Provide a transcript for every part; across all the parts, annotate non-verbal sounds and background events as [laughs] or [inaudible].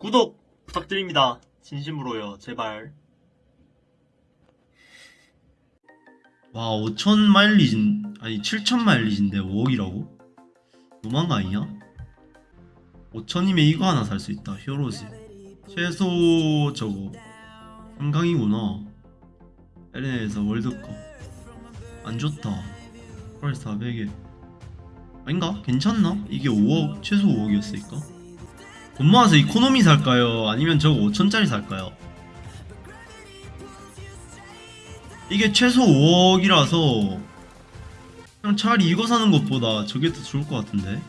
구독 부탁드립니다. 진심으로요. 제발. 와 5천 마일리진 아니 7천 마일리지인데 5억이라고? 너무한 거 아니냐? 5천이면 이거 하나 살 수 있다 히어로즈 최소 저거 3강이구나 LN에서 월드컵 안 좋다 펄 400에 아닌가? 괜찮나? 이게 5억 최소 5억이었으니까 돈 모아서 이코노미 살까요? 아니면 저거 5천짜리 살까요? 이게 최소 5억이라서 그냥 차라리 이거 사는 것보다 저게 더 좋을 것 같은데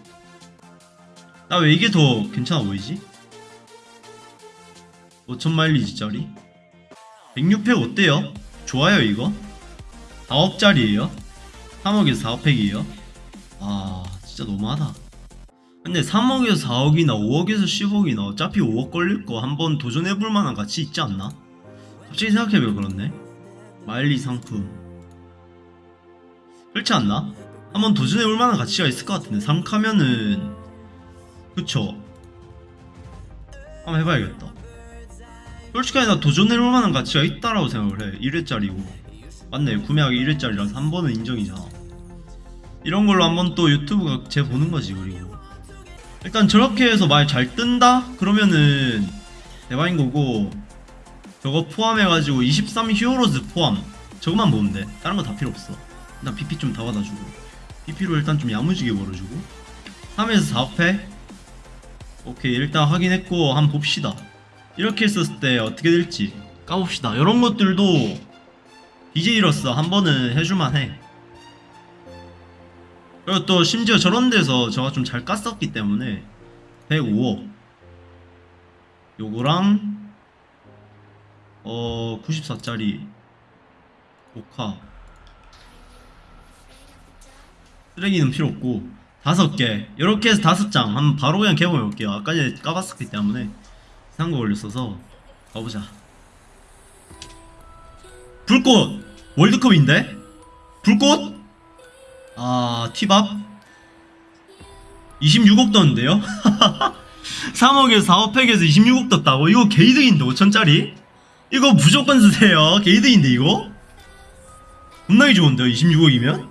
나 왜 이게 더 괜찮아 보이지? 5천 마일리지짜리 106팩 어때요? 좋아요 이거? 4억짜리에요? 3억에서 4팩이에요? 아 진짜 너무하다 근데 3억에서 4억이나 5억에서 10억이나 어차피 5억 걸릴 거 한번 도전해볼 만한 가치 있지 않나? 갑자기 생각해보면 그렇네. 마일리 상품. 그렇지 않나? 한번 도전해볼 만한 가치가 있을 것 같은데 3카면은. 그쵸? 한번 해봐야겠다. 솔직히 나 도전해볼 만한 가치가 있다라고 생각을 해. 1회짜리고. 맞네 구매하기 1회짜리라서 한 번은 인정이잖아. 이런 걸로 한번 또 유튜브가 재 보는 거지 그리고 일단 저렇게 해서 말 잘 뜬다? 그러면은 대박인 거고 저거 포함해가지고 23 히어로즈 포함. 저것만 보면 돼. 다른 거 다 필요 없어. 일단 PP 좀 다 받아주고. PP로 일단 좀 야무지게 벌어주고. 3에서 4패 오케이 일단 확인했고 한번 봅시다. 이렇게 했었을 때 어떻게 될지 까봅시다. 이런 것들도 BJ로서 한 번은 해줄만해 그리고 또 심지어 저런 데서 저가 좀 잘 깠었기 때문에 105억. 요거랑 어 94짜리 오카 쓰레기는 필요 없고 다섯 개. 이렇게 해서 다섯 장. 한번 바로 그냥 개봉해 볼게요. 아까 전에 까봤었기 때문에 이상한 거 걸렸어서 가보자. 불꽃! 월드컵인데? 불꽃 아 티밥 26억 떴는데요 [laughs] 3억에서 4억 팩에서 26억 떴다고 이거 개이득인데 5천짜리 이거 무조건 쓰세요. 게이드인데 이거? 겁나게 좋은데요. 26억이면?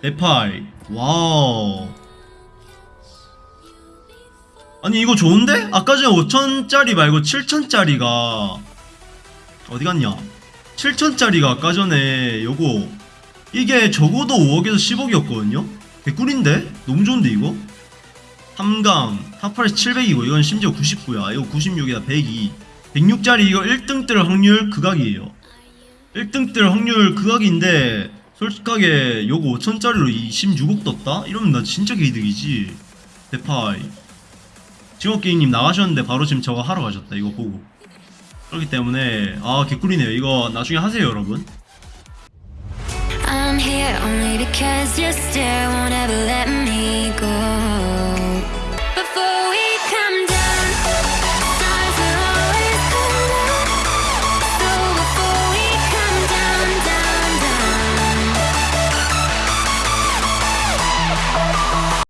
네팔. wow. 아니 이거 좋은데? 아까 전에 5천짜리 말고 7천짜리가 어디 갔냐? 7천짜리가 아까 전에 요거 이게 적어도 5억에서 10억이었거든요? 개꿀인데? 너무 좋은데 이거? 3강 top 8에서 700이고 이건 심지어 99야 이거 96이다 102 106짜리 이거 1등 뜰 확률 극악이에요 1등 뜰 확률 극악인데 솔직하게 요거 5천짜리로 26억 떴다? 이러면 나 진짜 개이득이지 대파이 징어게임님 나가셨는데 바로 지금 저거 하러 가셨다 이거 보고 그렇기 때문에 아 개꿀이네요 이거 나중에 하세요 여러분 I'm here only because your stare won't ever let me go.